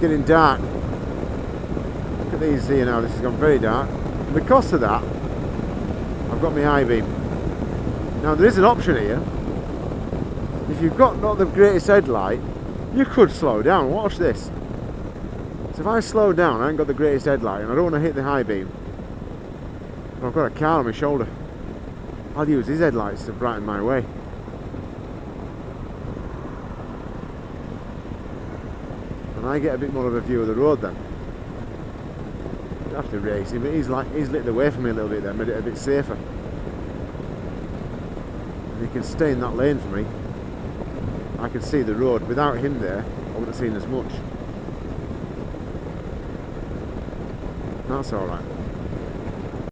getting dark. Look at these here now, this has gone very dark. And because of that, I've got my high beam. Now there is an option here. If you've got not the greatest headlight, you could slow down. Watch this. So if I slow down, I haven't got the greatest headlight and I don't want to hit the high beam. I've got a car on my shoulder. I'll use his headlights to brighten my way. And I get a bit more of a view of the road then. I have to race him, but he's like he's lit the way for me a little bit then, made it a bit safer. And he can stay in that lane for me. I can see the road. Without him there, I wouldn't have seen as much. That's alright.